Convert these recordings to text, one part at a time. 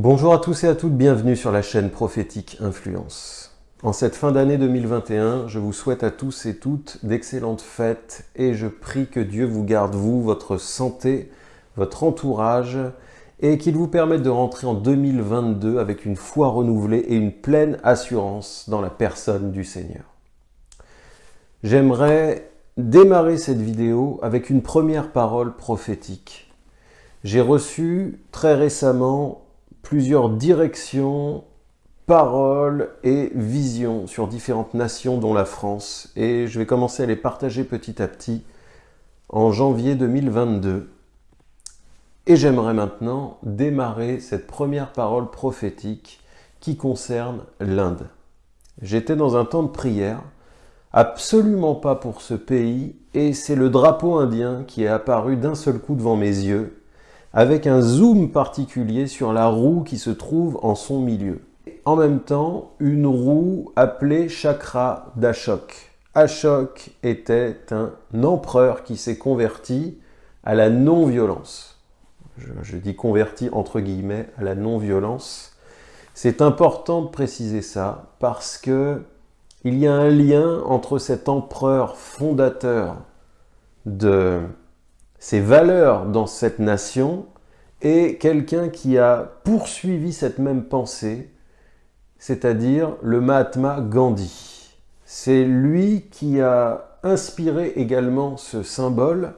Bonjour à tous et à toutes, bienvenue sur la chaîne Prophétique Influence. En cette fin d'année 2021, je vous souhaite à tous et toutes d'excellentes fêtes et je prie que Dieu vous garde, vous, votre santé, votre entourage et qu'il vous permette de rentrer en 2022 avec une foi renouvelée et une pleine assurance dans la personne du Seigneur. J'aimerais démarrer cette vidéo avec une première parole prophétique. J'ai reçu très récemment plusieurs directions, paroles et visions sur différentes nations dont la France et je vais commencer à les partager petit à petit en janvier 2022. Et j'aimerais maintenant démarrer cette première parole prophétique qui concerne l'Inde. J'étais dans un temps de prière, absolument pas pour ce pays, et c'est le drapeau indien qui est apparu d'un seul coup devant mes yeux avec un zoom particulier sur la roue qui se trouve en son milieu. En même temps, une roue appelée chakra d'Ashok. Ashok était un empereur qui s'est converti à la non-violence. Je, je, dis converti entre guillemets à la non-violence. C'est important de préciser ça parce que il y a un lien entre cet empereur fondateur de ses valeurs dans cette nation et quelqu'un qui a poursuivi cette même pensée, c'est-à-dire le Mahatma Gandhi. C'est lui qui a inspiré également ce symbole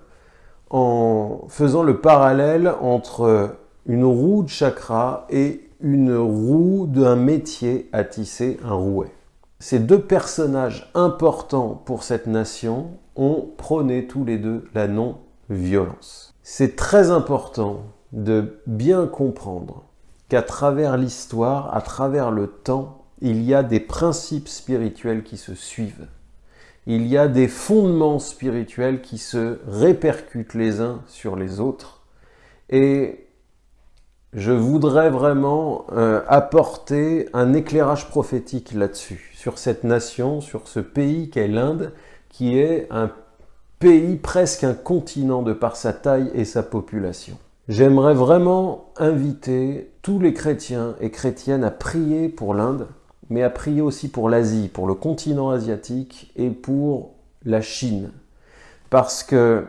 en faisant le parallèle entre une roue de chakra et une roue d'un métier à tisser un rouet. Ces deux personnages importants pour cette nation ont prôné tous les deux la non-violence. C'est très important de bien comprendre qu'à travers l'histoire, à travers le temps, il y a des principes spirituels qui se suivent. Il y a des fondements spirituels qui se répercutent les uns sur les autres. Et je voudrais vraiment euh, apporter un éclairage prophétique là-dessus, sur cette nation, sur ce pays qu'est l'Inde, qui est un pays, presque un continent de par sa taille et sa population. J'aimerais vraiment inviter tous les chrétiens et chrétiennes à prier pour l'Inde, mais à prier aussi pour l'Asie, pour le continent asiatique et pour la Chine. Parce que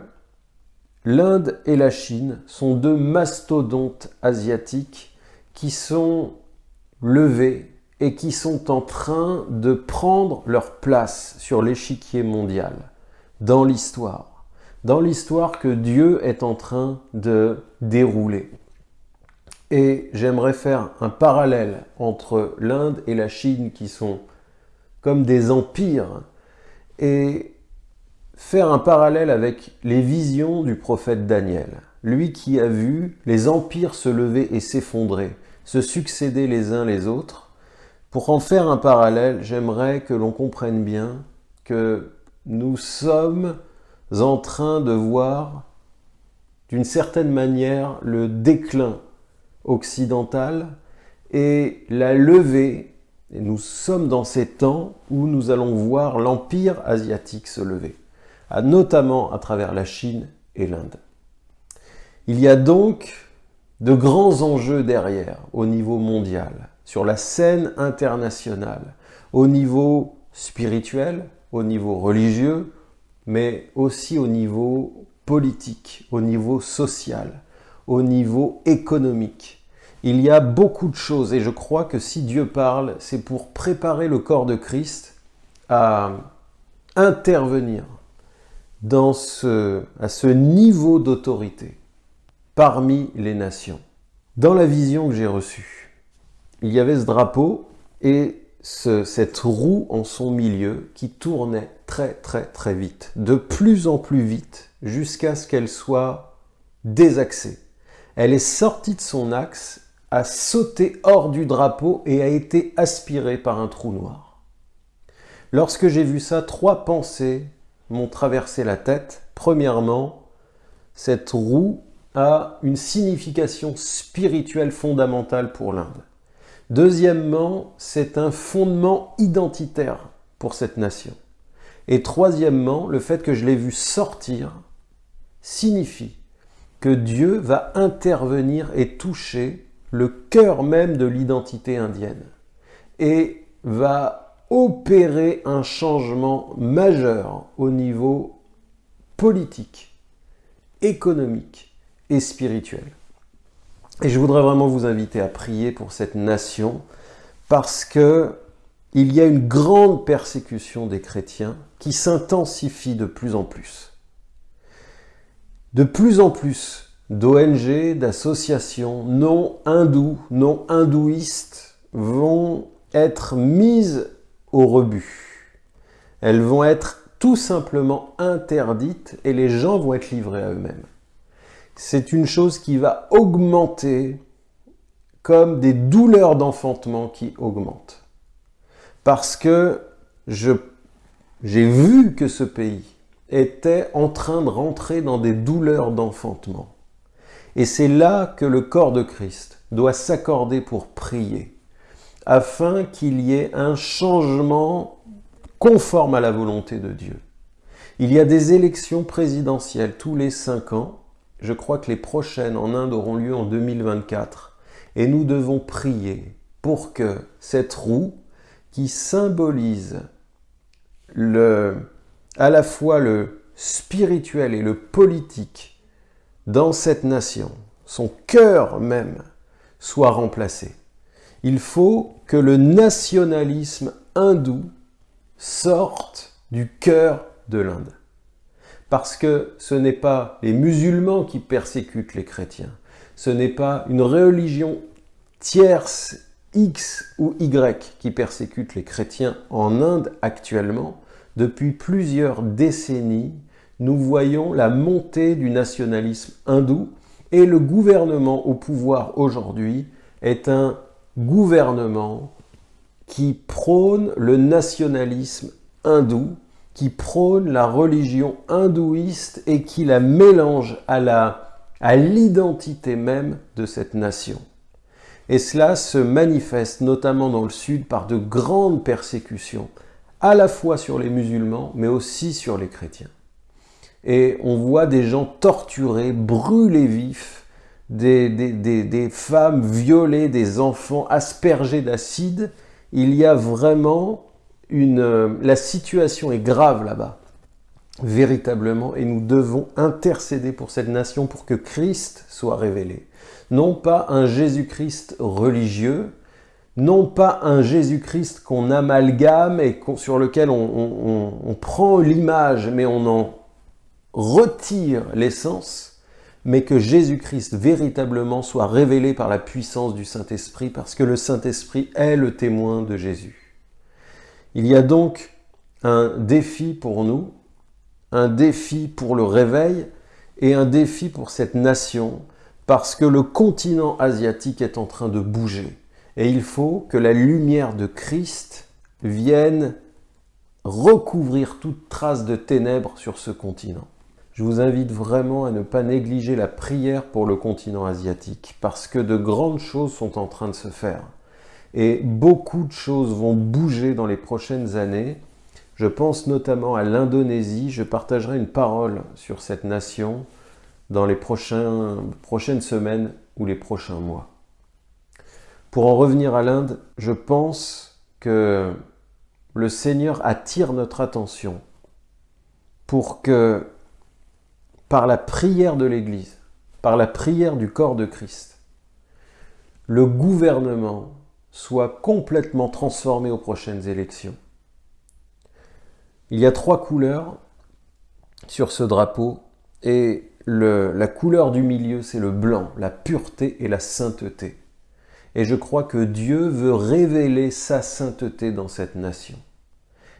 l'Inde et la Chine sont deux mastodontes asiatiques qui sont levés et qui sont en train de prendre leur place sur l'échiquier mondial dans l'histoire dans l'histoire que Dieu est en train de dérouler. Et j'aimerais faire un parallèle entre l'Inde et la Chine qui sont comme des empires et faire un parallèle avec les visions du prophète Daniel. Lui qui a vu les empires se lever et s'effondrer, se succéder les uns les autres. Pour en faire un parallèle, j'aimerais que l'on comprenne bien que nous sommes en train de voir d'une certaine manière le déclin occidental et la levée, nous sommes dans ces temps où nous allons voir l'empire asiatique se lever, notamment à travers la Chine et l'Inde. Il y a donc de grands enjeux derrière au niveau mondial, sur la scène internationale, au niveau spirituel, au niveau religieux, mais aussi au niveau politique, au niveau social, au niveau économique. Il y a beaucoup de choses et je crois que si Dieu parle, c'est pour préparer le corps de Christ à intervenir dans ce, à ce niveau d'autorité parmi les nations. Dans la vision que j'ai reçue, il y avait ce drapeau et cette roue en son milieu qui tournait très très très vite, de plus en plus vite, jusqu'à ce qu'elle soit désaxée. Elle est sortie de son axe, a sauté hors du drapeau et a été aspirée par un trou noir. Lorsque j'ai vu ça, trois pensées m'ont traversé la tête. Premièrement, cette roue a une signification spirituelle fondamentale pour l'Inde. Deuxièmement, c'est un fondement identitaire pour cette nation. Et troisièmement, le fait que je l'ai vu sortir signifie que Dieu va intervenir et toucher le cœur même de l'identité indienne et va opérer un changement majeur au niveau politique, économique et spirituel. Et je voudrais vraiment vous inviter à prier pour cette nation parce que il y a une grande persécution des chrétiens qui s'intensifie de plus en plus. De plus en plus d'ONG, d'associations non hindous, non hindouistes vont être mises au rebut. Elles vont être tout simplement interdites et les gens vont être livrés à eux-mêmes. C'est une chose qui va augmenter comme des douleurs d'enfantement qui augmentent. Parce que j'ai vu que ce pays était en train de rentrer dans des douleurs d'enfantement. Et c'est là que le corps de Christ doit s'accorder pour prier, afin qu'il y ait un changement conforme à la volonté de Dieu. Il y a des élections présidentielles tous les cinq ans. Je crois que les prochaines en Inde auront lieu en 2024. Et nous devons prier pour que cette roue qui symbolise le, à la fois le spirituel et le politique dans cette nation, son cœur même, soit remplacé. Il faut que le nationalisme hindou sorte du cœur de l'Inde. Parce que ce n'est pas les musulmans qui persécutent les chrétiens, ce n'est pas une religion tierce X ou Y qui persécute les chrétiens en Inde actuellement, depuis plusieurs décennies, nous voyons la montée du nationalisme hindou et le gouvernement au pouvoir aujourd'hui est un gouvernement qui prône le nationalisme hindou, qui prône la religion hindouiste et qui la mélange à l'identité même de cette nation. Et cela se manifeste notamment dans le sud par de grandes persécutions, à la fois sur les musulmans, mais aussi sur les chrétiens. Et on voit des gens torturés, brûlés vifs, des, des, femmes violées, des enfants aspergés d'acide. Il y a vraiment une... La situation est grave là-bas, véritablement, et nous devons intercéder pour cette nation pour que Christ soit révélé non pas un Jésus-Christ religieux, non pas un Jésus-Christ qu'on amalgame et sur lequel on, prend l'image mais on en retire l'essence, mais que Jésus-Christ véritablement soit révélé par la puissance du Saint-Esprit, parce que le Saint-Esprit est le témoin de Jésus. Il y a donc un défi pour nous, un défi pour le réveil et un défi pour cette nation parce que le continent asiatique est en train de bouger. Et il faut que la lumière de Christ vienne recouvrir toute trace de ténèbres sur ce continent. Je vous invite vraiment à ne pas négliger la prière pour le continent asiatique, parce que de grandes choses sont en train de se faire. Et beaucoup de choses vont bouger dans les prochaines années. Je pense notamment à l'Indonésie. Je partagerai une parole sur cette nation dans les prochaines semaines ou les prochains mois. Pour en revenir à l'Inde, je pense que le Seigneur attire notre attention pour que, par la prière de l'Église, par la prière du corps de Christ, le gouvernement soit complètement transformé aux prochaines élections. Il y a trois couleurs sur ce drapeau et la couleur du milieu, c'est le blanc, la pureté et la sainteté. Et je crois que Dieu veut révéler sa sainteté dans cette nation.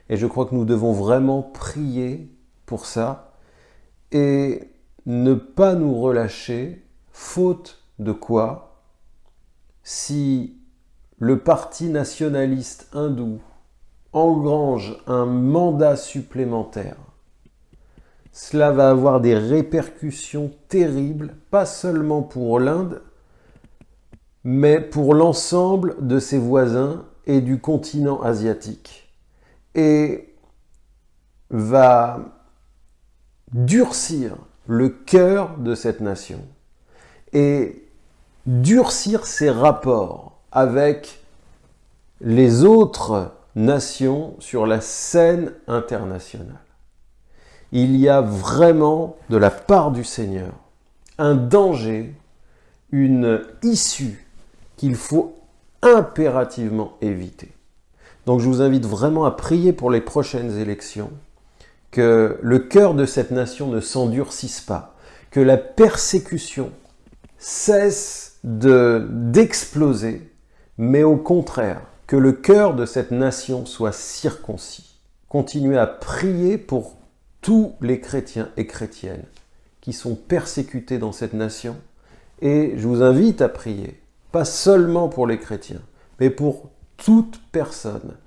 Et je crois que nous devons vraiment prier pour ça et ne pas nous relâcher, faute de quoi, si le parti nationaliste hindou engrange un mandat supplémentaire cela va avoir des répercussions terribles, pas seulement pour l'Inde, mais pour l'ensemble de ses voisins et du continent asiatique. Et va durcir le cœur de cette nation. Et durcir ses rapports avec les autres nations sur la scène internationale. Il y a vraiment, de la part du Seigneur, un danger, une issue qu'il faut impérativement éviter. Donc je vous invite vraiment à prier pour les prochaines élections, que le cœur de cette nation ne s'endurcisse pas, que la persécution cesse d'exploser, mais au contraire, que le cœur de cette nation soit circoncis. Continuez à prier pour tous les chrétiens et chrétiennes qui sont persécutés dans cette nation, et je vous invite à prier, pas seulement pour les chrétiens, mais pour toute personne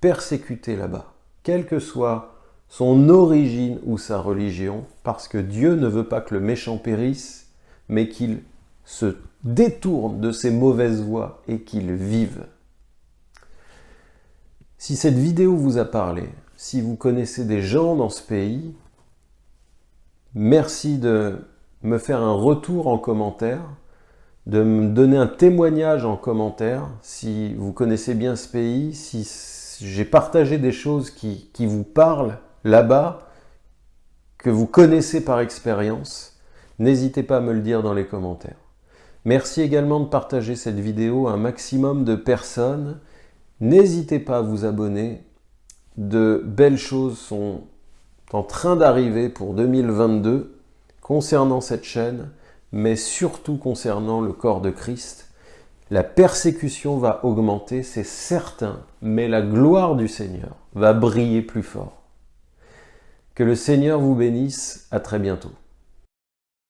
persécutée là-bas, quelle que soit son origine ou sa religion, parce que Dieu ne veut pas que le méchant périsse, mais qu'il se détourne de ses mauvaises voies et qu'il vive. Si cette vidéo vous a parlé, si vous connaissez des gens dans ce pays, merci de me faire un retour en commentaire, de me donner un témoignage en commentaire si vous connaissez bien ce pays, si j'ai partagé des choses qui vous parlent là-bas, que vous connaissez par expérience, n'hésitez pas à me le dire dans les commentaires. Merci également de partager cette vidéo à un maximum de personnes. N'hésitez pas à vous abonner. De belles choses sont en train d'arriver pour 2022 concernant cette chaîne mais surtout concernant le corps de Christ. La persécution va augmenter, c'est certain, mais la gloire du Seigneur va briller plus fort. Que le Seigneur vous bénisse, à très bientôt.